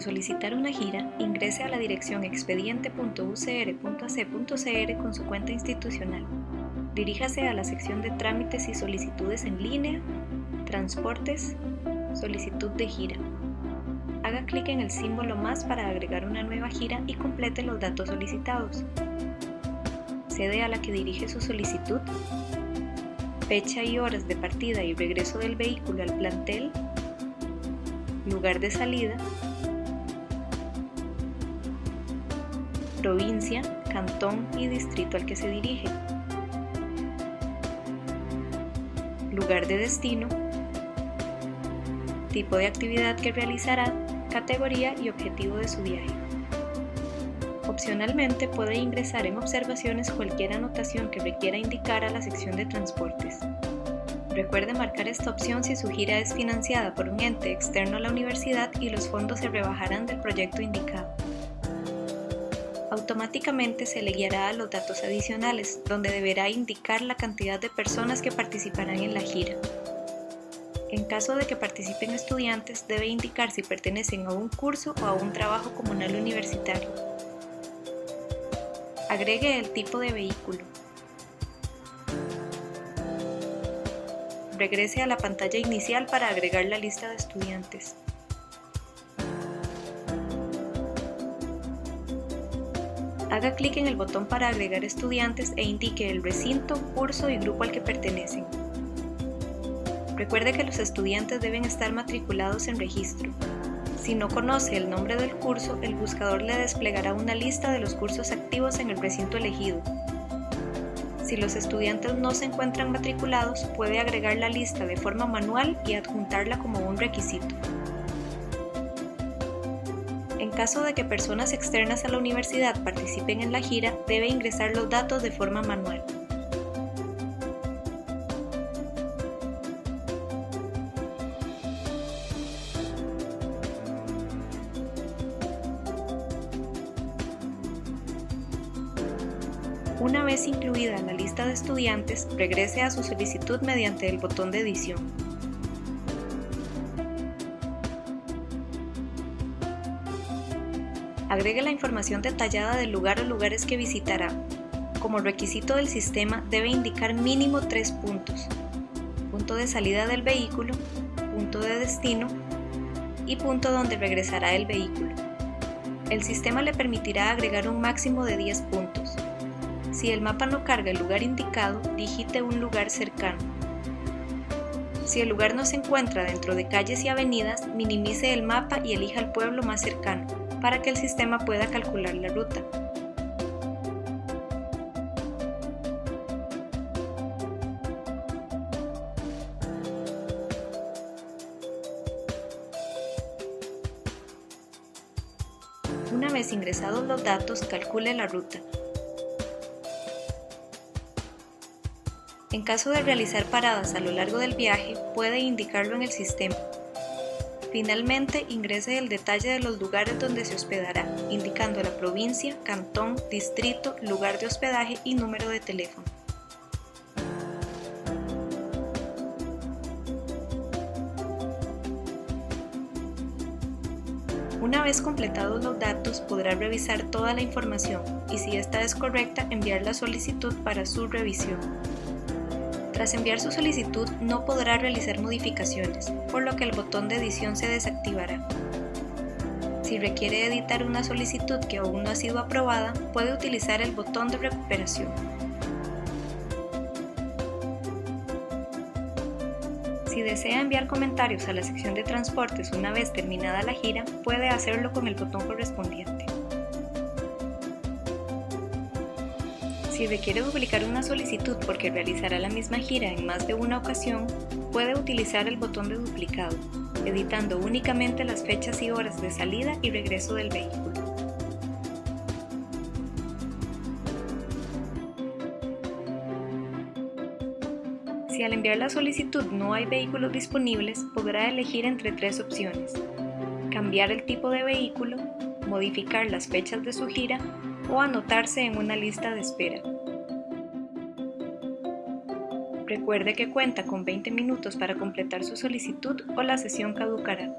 Solicitar una gira, ingrese a la dirección expediente.ucr.ac.cr con su cuenta institucional. Diríjase a la sección de trámites y solicitudes en línea, transportes, solicitud de gira. Haga clic en el símbolo más para agregar una nueva gira y complete los datos solicitados. Sede a la que dirige su solicitud, fecha y horas de partida y regreso del vehículo al plantel, lugar de salida, provincia, cantón y distrito al que se dirige, lugar de destino, tipo de actividad que realizará, categoría y objetivo de su viaje. Opcionalmente puede ingresar en observaciones cualquier anotación que requiera indicar a la sección de transportes. Recuerde marcar esta opción si su gira es financiada por un ente externo a la universidad y los fondos se rebajarán del proyecto indicado. Automáticamente se le guiará a los datos adicionales, donde deberá indicar la cantidad de personas que participarán en la gira. En caso de que participen estudiantes, debe indicar si pertenecen a un curso o a un trabajo comunal universitario. Agregue el tipo de vehículo. Regrese a la pantalla inicial para agregar la lista de estudiantes. Haga clic en el botón para agregar estudiantes e indique el recinto, curso y grupo al que pertenecen. Recuerde que los estudiantes deben estar matriculados en registro. Si no conoce el nombre del curso, el buscador le desplegará una lista de los cursos activos en el recinto elegido. Si los estudiantes no se encuentran matriculados, puede agregar la lista de forma manual y adjuntarla como un requisito. En caso de que personas externas a la universidad participen en la gira, debe ingresar los datos de forma manual. Una vez incluida la lista de estudiantes, regrese a su solicitud mediante el botón de edición. Agregue la información detallada del lugar o lugares que visitará. Como requisito del sistema debe indicar mínimo tres puntos. Punto de salida del vehículo, punto de destino y punto donde regresará el vehículo. El sistema le permitirá agregar un máximo de 10 puntos. Si el mapa no carga el lugar indicado, digite un lugar cercano. Si el lugar no se encuentra dentro de calles y avenidas, minimice el mapa y elija el pueblo más cercano, para que el sistema pueda calcular la ruta. Una vez ingresados los datos, calcule la ruta. En caso de realizar paradas a lo largo del viaje, puede indicarlo en el sistema. Finalmente, ingrese el detalle de los lugares donde se hospedará, indicando la provincia, cantón, distrito, lugar de hospedaje y número de teléfono. Una vez completados los datos, podrá revisar toda la información y si esta es correcta, enviar la solicitud para su revisión. Tras enviar su solicitud no podrá realizar modificaciones, por lo que el botón de edición se desactivará. Si requiere editar una solicitud que aún no ha sido aprobada, puede utilizar el botón de recuperación. Si desea enviar comentarios a la sección de transportes una vez terminada la gira, puede hacerlo con el botón correspondiente. Si requiere duplicar una solicitud porque realizará la misma gira en más de una ocasión, puede utilizar el botón de duplicado, editando únicamente las fechas y horas de salida y regreso del vehículo. Si al enviar la solicitud no hay vehículos disponibles, podrá elegir entre tres opciones. Cambiar el tipo de vehículo, modificar las fechas de su gira o anotarse en una lista de espera. Recuerde que cuenta con 20 minutos para completar su solicitud o la sesión caducará.